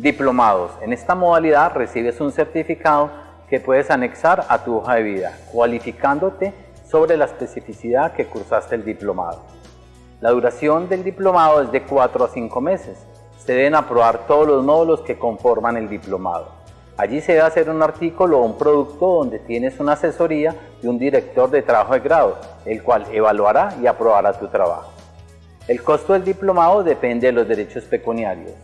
Diplomados. En esta modalidad recibes un certificado que puedes anexar a tu hoja de vida, cualificándote sobre la especificidad que cursaste el diplomado. La duración del diplomado es de 4 a 5 meses. Se deben aprobar todos los módulos que conforman el diplomado. Allí se debe hacer un artículo o un producto donde tienes una asesoría de un director de trabajo de grado, el cual evaluará y aprobará tu trabajo. El costo del diplomado depende de los derechos pecuniarios.